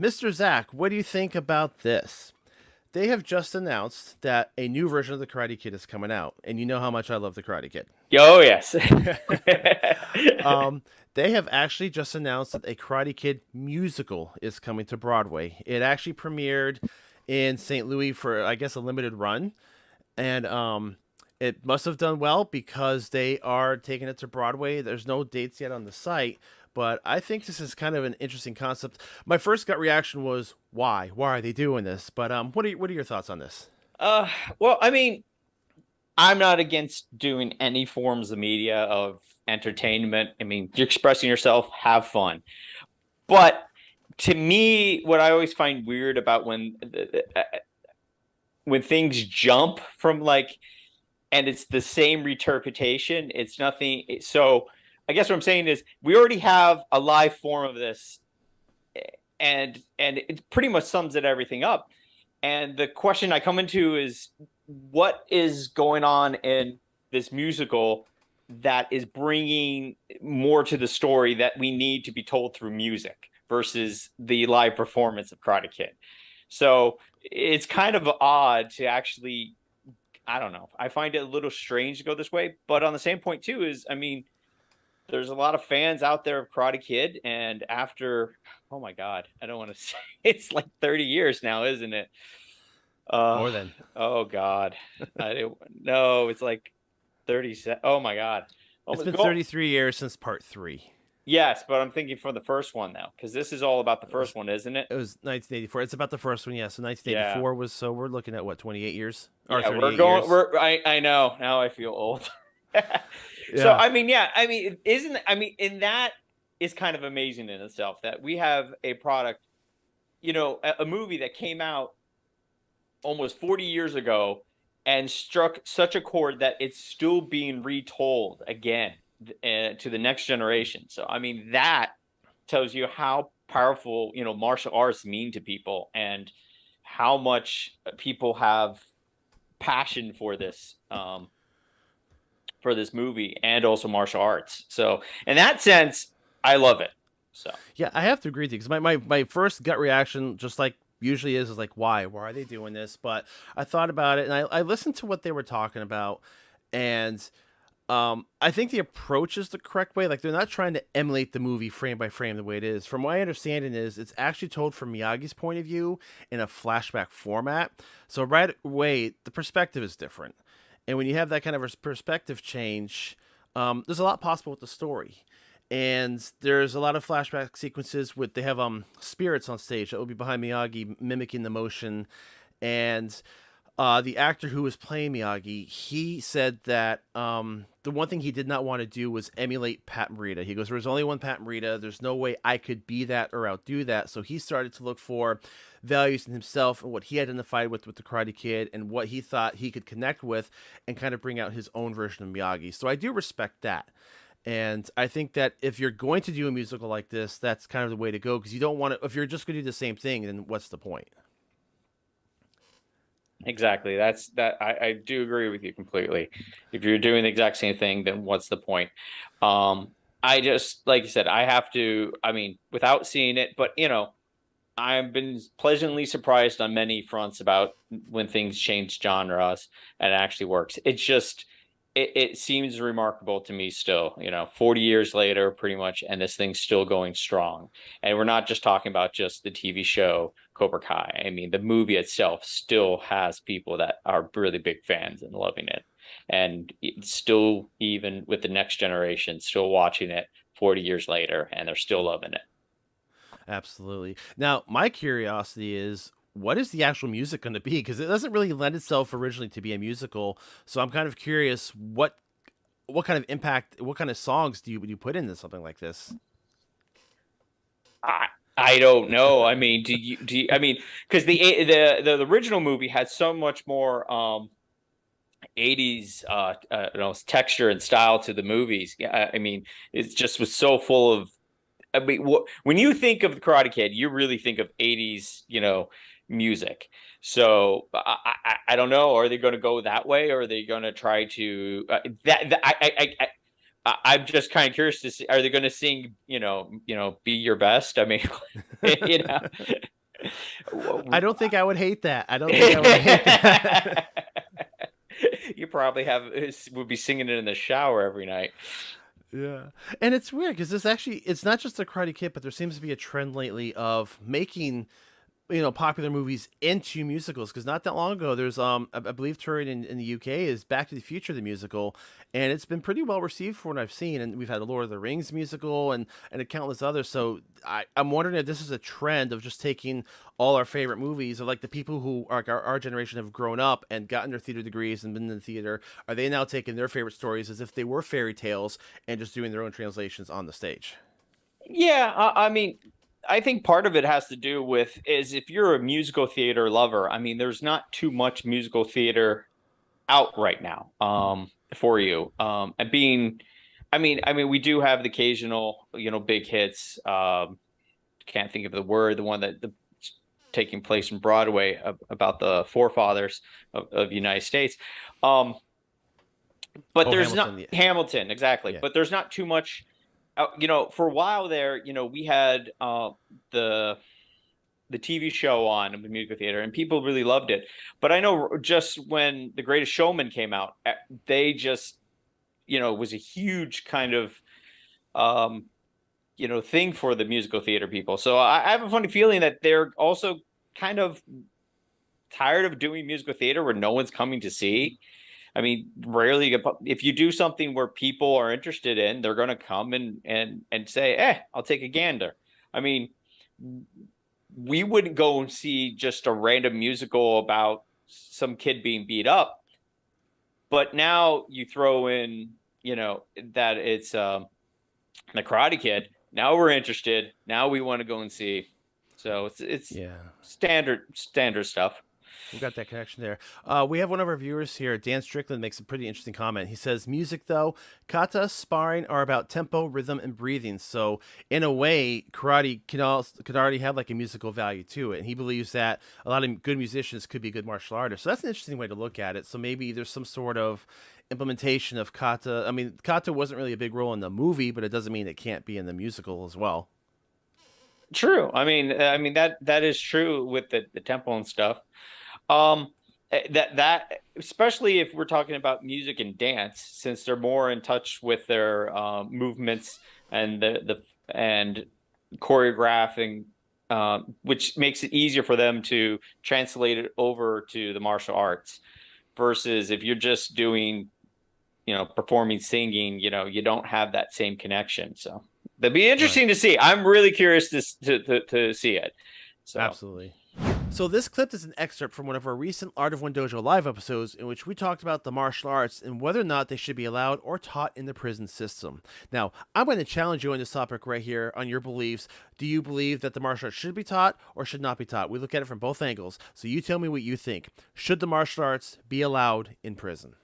Mr. Zach, what do you think about this? They have just announced that a new version of the Karate Kid is coming out, and you know how much I love the Karate Kid. Oh yes. um, they have actually just announced that a Karate Kid musical is coming to Broadway. It actually premiered in St. Louis for, I guess, a limited run, and um, it must have done well because they are taking it to Broadway. There's no dates yet on the site, but I think this is kind of an interesting concept. My first gut reaction was, "Why? Why are they doing this?" But um, what are what are your thoughts on this? Uh, well, I mean, I'm not against doing any forms of media of entertainment. I mean, you're expressing yourself, have fun. But to me, what I always find weird about when uh, when things jump from like, and it's the same interpretation. It's nothing. So I guess what I'm saying is we already have a live form of this, and and it pretty much sums it everything up. And the question I come into is what is going on in this musical that is bringing more to the story that we need to be told through music versus the live performance of Karate Kid. So it's kind of odd to actually, I don't know. I find it a little strange to go this way, but on the same point too is, I mean, there's a lot of fans out there of Karate Kid, and after, oh my God, I don't want to say it's like 30 years now, isn't it? Uh, More than. Oh God, I, no, it's like 30. Oh my God, oh, it's been go. 33 years since part three. Yes, but I'm thinking for the first one though, because this is all about the first one, isn't it? It was 1984. It's about the first one, yeah. So 1984 yeah. was so we're looking at what 28 years. Or yeah, we're going. Years. We're. I. I know. Now I feel old. yeah. So I mean, yeah. I mean, isn't I mean, in that is kind of amazing in itself that we have a product, you know, a, a movie that came out almost 40 years ago and struck such a chord that it's still being retold again uh, to the next generation. So I mean that tells you how powerful you know martial arts mean to people and how much people have passion for this um, for this movie and also martial arts. So in that sense, I love it. So yeah, I have to agree with you because my, my my first gut reaction, just like usually is is like why why are they doing this but i thought about it and i, I listened to what they were talking about and um, I think the approach is the correct way. Like they're not trying to emulate the movie frame by frame the way it is. From my understanding, is it's actually told from Miyagi's point of view in a flashback format. So right away, the perspective is different, and when you have that kind of a perspective change, um, there's a lot possible with the story. And there's a lot of flashback sequences with they have um spirits on stage. That will be behind Miyagi mimicking the motion. And uh, the actor who was playing Miyagi, he said that um, the one thing he did not want to do was emulate Pat Morita. He goes, "There's only one Pat Morita. There's no way I could be that or outdo that." So he started to look for values in himself and what he identified with with the Karate Kid and what he thought he could connect with, and kind of bring out his own version of Miyagi. So I do respect that. And I think that if you're going to do a musical like this, that's kind of the way to go because you don't want to. If you're just going to do the same thing, then what's the point? Exactly. That's that. I, I do agree with you completely. If you're doing the exact same thing, then what's the point? Um, I just like you said, I have to. I mean, without seeing it, but you know, I've been pleasantly surprised on many fronts about when things change genres and actually works. It's just it, it seems remarkable to me still, you know, 40 years later, pretty much, and this thing's still going strong. And we're not just talking about just the TV show Cobra Kai. I mean, the movie itself still has people that are really big fans and loving it. And still, even with the next generation, still watching it 40 years later, and they're still loving it. Absolutely. Now, my curiosity is what is the actual music going to be? Because it doesn't really lend itself originally to be a musical. So I'm kind of curious what what kind of impact, what kind of songs do you you put into something like this? I I don't know. I mean, do you do you, I mean because the, the the the original movie had so much more um 80s uh, uh know texture and style to the movies. Yeah, I mean, it just was so full of I mean, wh- when you think of the Karate Kid, you really think of 80s, you know, music. So I, I, I don't know. Are they going to go that way, or are they going to try to uh, that, that? I, I, I I'm just kind of curious to see. Are they going to sing? You know, you know, be your best. I mean, you know, I don't think I would hate that. I don't think I would hate that. you probably have would be singing it in the shower every night. Yeah, and it's weird because this actually it's not just the Karate Kid, but there seems to be a trend lately of making you know popular movies into musicals because not that long ago there's um I, believe touring in, in the UK is Back to the Future the musical and it's been pretty well received for what I've seen and we've had Lord of the Rings musical and and a countless others so I I'm wondering if this is a trend of just taking all our favorite movies or like the people who are our, our generation have grown up and gotten their theater degrees and been in the theater are they now taking their favorite stories as if they were fairy tales and just doing their own translations on the stage? Yeah I, I mean I think part of it has to do with is if you're a musical theater lover, I mean, there's not too much musical theater out right now um, for you. Um, and being, I mean, I mean, we do have the occasional, you know, big hits. Um, can't think of the word, the one that the taking place in Broadway about the forefathers of, of the United States. Um, but oh, there's Hamilton, not yeah. Hamilton exactly, yeah. but there's not too much you know, for a while there, you know, we had uh, the the TV show on the musical theater, and people really loved it. But I know just when The Greatest Showman came out, eh, they just, you know, was a huge kind of, um, you know, thing for the musical theater people. So I, I have a funny feeling that they're also kind of tired of doing musical theater where no one's coming to see. I mean, rarely if you do something where people are interested in, they're going to come and and and say, "Eh, I'll take a gander." I mean, we wouldn't go and see just a random musical about some kid being beat up, but now you throw in, you know, that it's um, the Karate Kid. Now we're interested. Now we want to go and see. So it's it's yeah standard standard stuff. We got that connection there. Uh, we have one of our viewers here, Dan Strickland, makes a pretty interesting comment. He says, "Music, though, kata, sparring are about tempo, rhythm, and breathing. So, in a way, karate can also, could already have like a musical value to it. And he believes that a lot of good musicians could be good martial artists. So that's an interesting way to look at it. So maybe there's some sort of implementation of kata. I mean, kata wasn't really a big role in the movie, but it doesn't mean it can't be in the musical as well." True. I mean, I mean that that is true with the the tempo and stuff. Um, eh, that that especially if we're talking about music and dance, since they're more in touch with their uh, movements and the the and choreographing, uh, which makes it easier for them to translate it over to the martial arts. Versus if you're just doing, you know, performing, singing, you know, you don't have that same connection. So that'd be interesting right. to see. I'm really curious to to to, to see it. So. Absolutely. So this clip is an excerpt from one of our recent Art of One Dojo live episodes in which we talked about the martial arts and whether or not they should be allowed or taught in the prison system. Now, I'm going to challenge you on this topic right here on your beliefs. Do you believe that the martial arts should be taught or should not be taught? We look at it from both angles. So you tell me what you think. Should the martial arts be allowed in prison?